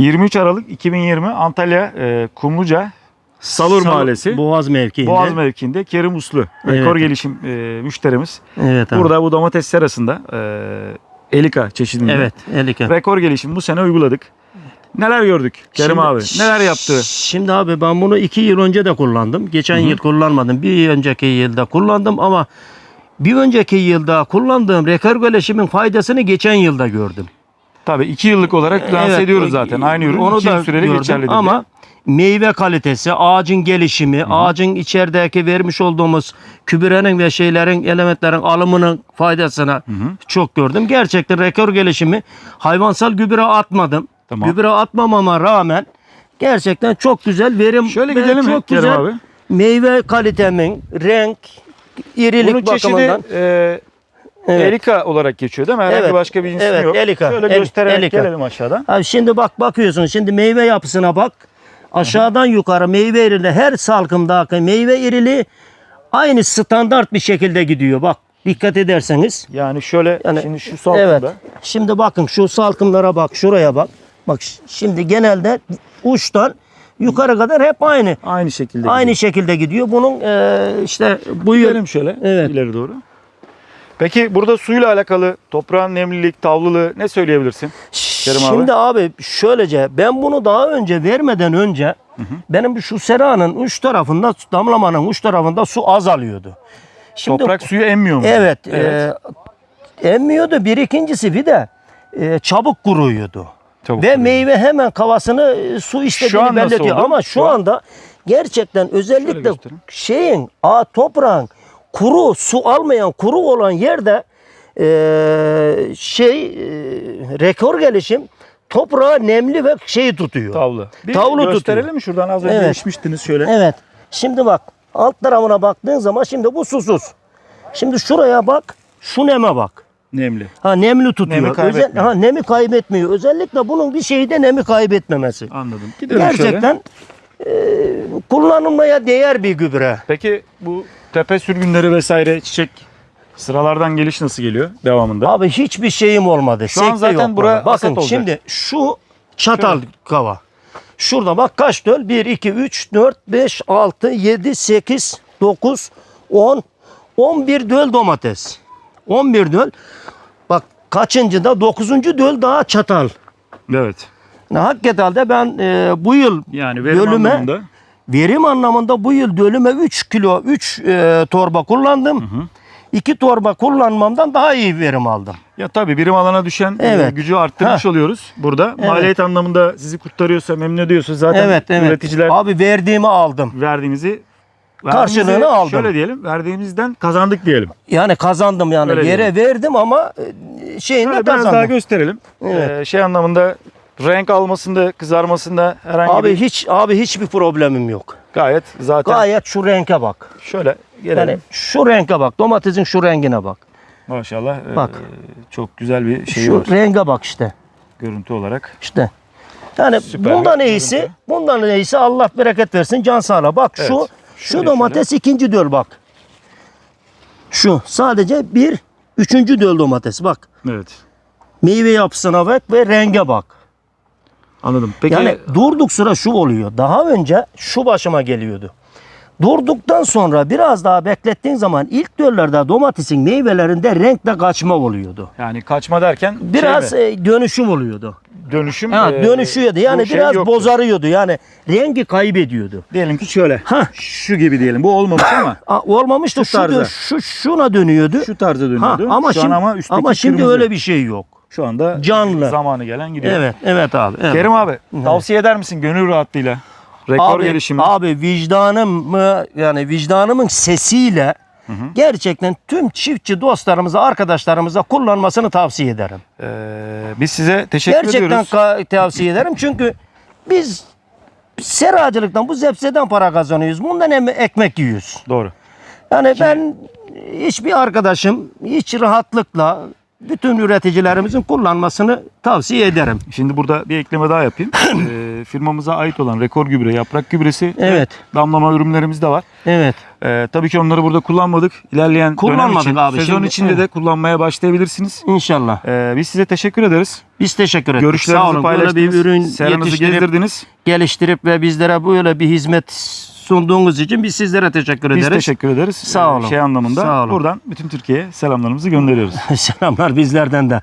23 Aralık 2020 Antalya e, Kumluca Salur Sal- Mahallesi Boğaz mevkiinde. Boğaz mevkiinde Kerim Uslu rekor Evet. gelişim e, müşterimiz. Evet abi. Burada bu domates serasında e, Elika çeşidinde Evet, Elike. rekor gelişim bu sene uyguladık. Neler gördük Kerim Şimdi- abi? Neler yaptı? Şimdi abi ben bunu iki yıl önce de kullandım. Geçen yıl kullanmadım. Bir önceki yılda kullandım ama bir önceki yılda kullandığım rekor gelişimin faydasını geçen yılda gördüm. Tabii 2 yıllık olarak lanse Evet, ediyoruz zaten. Aynı ürün Onu 2 yıl da süreli gördüm geçerli ama meyve kalitesi, ağacın gelişimi, ağacın içerideki vermiş olduğumuz kübürenin ve şeylerin, elementlerin alımının faydasını çok gördüm. Gerçekten rekor gelişimi hayvansal gübre atmadım. Tamam. Gübre atmamama rağmen gerçekten çok güzel verim Şöyle gidelim çok güzel abi? meyve kalitemin, renk, irilik Bunun çeşidi bakımından. e, Evet. Erika olarak geçiyor değil mi? Herhangi Evet. başka bir ismi Evet, yok. Elika. Şöyle El- göstererek Elika. gelelim aşağıdan. Abi şimdi bak bakıyorsun şimdi meyve yapısına bak. Aşağıdan yukarı meyve irili her salkımdaki meyve irili aynı standart bir şekilde gidiyor. Bak dikkat ederseniz. Yani şöyle Yani- şimdi şu salkımda Evet. Şimdi bakın şu salkımlara bak şuraya bak. Bak şimdi genelde uçtan yukarı kadar hep aynı. aynı şekilde Aynı gidiyor. şekilde gidiyor. Bunun eee, işte bu Gidelim şöyle Evet. ileri doğru. Peki burada suyla alakalı toprağın nemlilik, tavlılığı ne söyleyebilirsin? Kerim abi. Şimdi abi. şöylece ben bunu daha önce vermeden önce benim şu seranın uç tarafında damlamanın uç tarafında su azalıyordu. Şimdi Toprak suyu emmiyor mu? evet, Evet. e, emmiyordu. Bir ikincisi bir de e, çabuk kuruyordu. Çabuk Ve kuruyor. meyve hemen kavasını e, su nasıl belirtiyor. Ama Şu şu an- anda gerçekten özellikle şeyin a toprağın kuru su almayan kuru olan yerde e, şey e, rekor gelişim toprağı nemli ve şeyi tutuyor. Tavlı. Bir Tavlu gösterelim tutuyor. mi şuradan az önce Evet. içmiştiniz şöyle. Evet. Şimdi bak alt tarafına baktığın zaman şimdi bu susuz. Şimdi şuraya bak, şu neme bak. Nemli. Ha nemli tutuyor. Nemi Özel- kaybetmiyor. ha, nemi kaybetmiyor. Özellikle bunun bir şeyi de nemi kaybetmemesi. Anladım. Gidelim şöyle. Gerçekten e, kullanılmaya değer bir gübre. Peki bu tepe sürgünleri vesaire çiçek sıralardan geliş nasıl geliyor devamında? Abi hiçbir şeyim olmadı. Şu an Sekte zaten yok bura. Bakın olacak. şimdi şu çatal kava. Şurada bak kaç döl? 1, 2, 3, 4, 5, 6, 7, 8, 9, 10, 11 döl domates. 11 döl. Bak kaçıncı da 9. döl daha çatal. Evet. Yani hakikaten de ben e, bu yıl Yani Bölüme- anlamında verim anlamında bu yıl dölüme 3 kilo 3 torba kullandım. 2 torba kullanmamdan daha iyi verim aldım. ya tabii birim alana düşen e, Evet. gücü arttırmış oluyoruz burada. Evet. Maliyet anlamında sizi kurtarıyorsa, memnun ediyorsa zaten evet evet. üreticiler Abi verdiğimi aldım. verdiğinizi Karşılığını aldım. Şöyle diyelim, verdiğimizden kazandık diyelim. Yani kazandım yani Öyle yere verdim ama e, şeyinde Şöyle biraz kazandım. daha gösterelim. Evet. Ee, şey anlamında renk almasında, kızarmasında herhangi abi bir hiç abi hiçbir problemim yok. gayet zaten Gayet şu renke bak. şöyle gelelim. Yani şu renke bak. Domatesin şu rengine bak. Maşallah e, Bak. çok güzel bir şey şu var renge bak işte. görüntü olarak. İşte. Yani Süper bundan iyisi, görüntü. bundan iyisi Allah bereket versin can sağla. Bak Evet. şu Şöyle şu domates ikinci döl bak. Şu sadece bir üçüncü döl domates bak. Evet. Meyve yapısına bak ve renge bak. Anladım. Peki Yani durduk sıra şu oluyor. Daha önce şu başıma geliyordu. Durduktan sonra biraz daha beklettiğin zaman ilk döllerde domatesin meyvelerinde renkte kaçma oluyordu. yani kaçma derken Biraz şey mi? e, dönüşüm oluyordu. dönüşüm Ha, e, dönüşüyordu. Yani şey biraz yoktu. bozarıyordu. Yani rengi kaybediyordu. Diyelim ki şöyle. Hah. Şu gibi diyelim. Bu olmamış ama Aa, olmamış da Şu şu, tarzda. dö- şu şuna dönüyordu. şu tarza ha, dönüyordu. ama şu şimdi ama ama şimdi kırmızı. öyle bir şey yok. Şu anda Canlı. zamanı gelen gidiyor. Evet, evet abi. Evet. Kerim abi tavsiye eder misin gönül rahatlığıyla? Rekor abi, gelişimi. Abi vicdanımı yani vicdanımın sesiyle gerçekten tüm çiftçi dostlarımıza, arkadaşlarımıza kullanmasını tavsiye ederim. Ee, biz size teşekkür Gerçekten ediyoruz. ka- tavsiye ederim çünkü biz seracılıktan, bu zepseden para kazanıyoruz. Bundan em- ekmek yiyoruz. Doğru. Yani ben hiçbir arkadaşım hiç rahatlıkla bütün üreticilerimizin kullanmasını tavsiye ederim. Şimdi burada bir ekleme daha yapayım. Ee, firmamıza ait olan rekor gübre, yaprak gübresi Evet. ve damlama ürünlerimiz de var. Evet. Ee, tabii ki onları burada kullanmadık. İlerleyen dönem Kullanmadık için, abi. sezon Şimdi- içinde de kullanmaya başlayabilirsiniz. İnşallah. Ee, biz size teşekkür ederiz. Biz teşekkür ederiz. Sağ Görüşlerinizi olun. Böyle paylaştınız. bir ürün seranızı yetiştirip, gezdirdiniz. geliştirip ve bizlere böyle bir hizmet sunduğunuz için biz sizlere teşekkür Biz ederiz. teşekkür ederiz. Sağ Ee, olun. Şey anlamında Sağ olun. buradan bütün Türkiye'ye selamlarımızı gönderiyoruz. Selamlar bizlerden de.